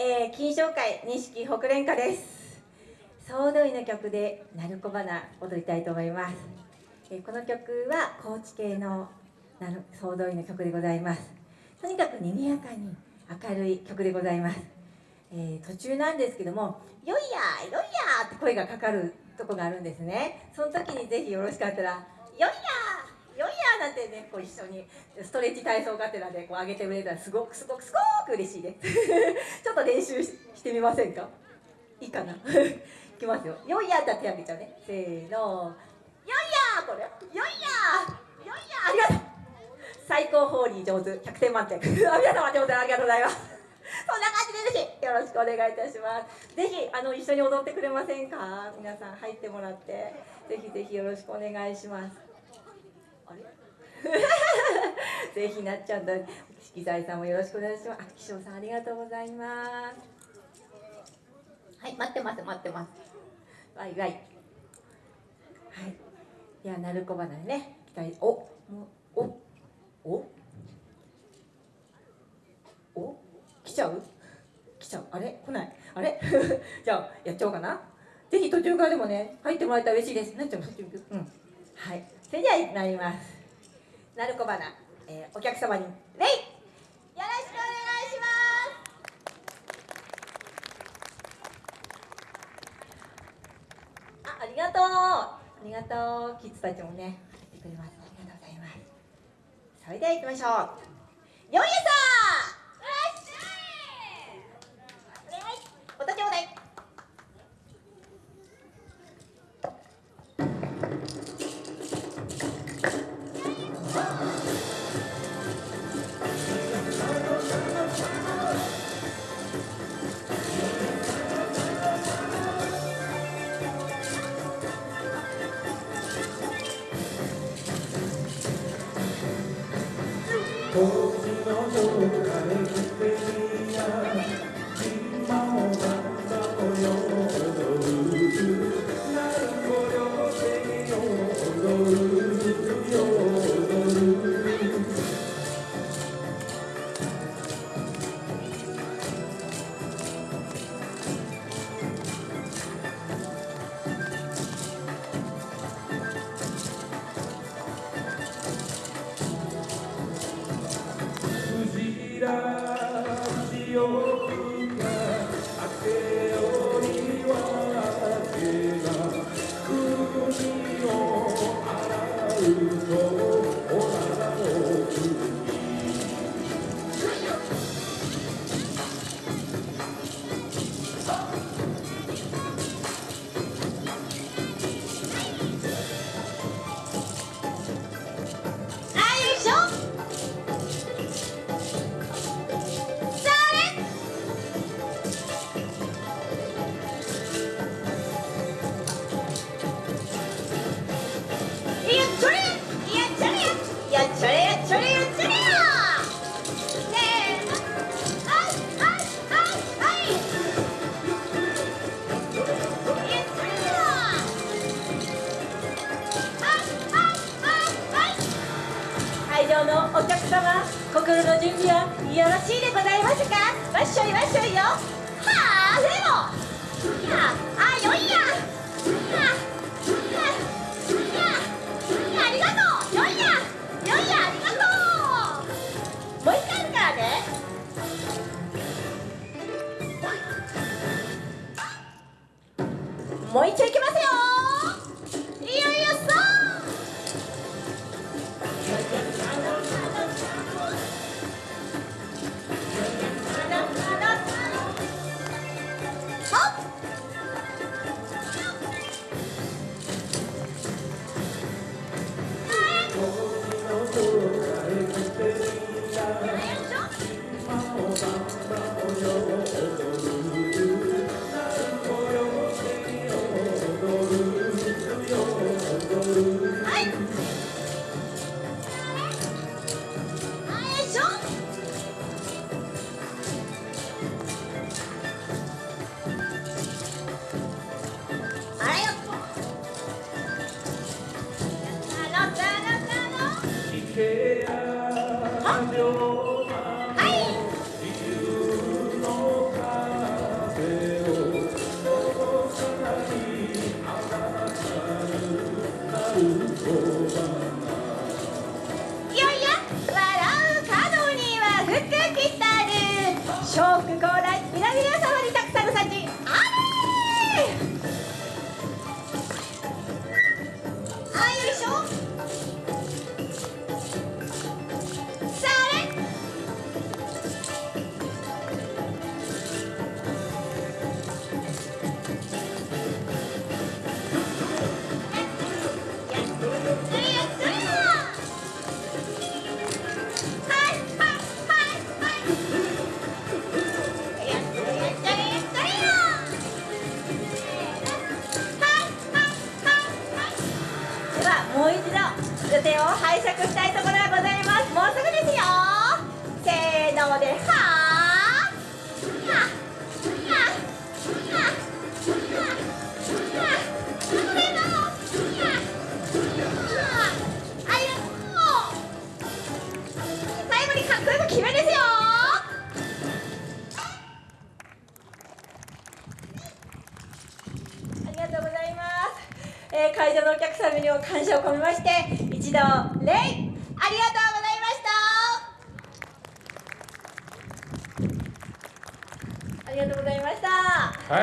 えー、金賞会錦北連歌です。総動員の曲で鳴子花踊りたいと思います、えー、この曲は高知系の総動員の曲でございます。とにかく賑やかに明るい曲でございます、えー、途中なんですけども「よいやよいや!」って声がかかるとこがあるんですね。その時にぜひよろしかったら「よいやねこう一緒にストレッチ体操がてらでこう上げてくれたらすごくすごくすごく嬉しいです。ちょっと練習してみませんか？いいかな？いきますよ。よいやって手挙げちゃうね。せーの。よいやこれ。よいやよいやありがとう。最高ホーリー上手。100点満点。皆様上手。ありがとうございます。そんな感じでぜひよろしくお願いいたします。ぜひあの一緒に踊ってくれませんか？皆さん入ってもらって。ぜひぜひよろしくお願いします。あれ？ぜひなっちゃんと色彩さんもよろしくお願いします。あ気象さんありがとうございます。はい待ってます待ってます。わいわい。はい。では鳴子花ね。期待。おもうおおお来ちゃう？来ちゃう？あれ？来ない？あれ？じゃあやっちゃおうかな？ぜひ途中からでもね入ってもらえたら嬉しいです。なっちゃううん。はい。それではなりますなるこ花、えー、お客様にレイよろしくお願いします。あありがとう。ありがとう。キッズたちもね来てくれます。ありがとうございます。それでは行きましょう。よいやさん時 you. のお客様心の準備はよろしいでございますか？わっしょいわっしょいよ。はあでも。いやあよいや。Thank you. Oh, えー会場のお客様にも感謝を込めまして一度礼ありがとうございました。ありがとうございました。はい。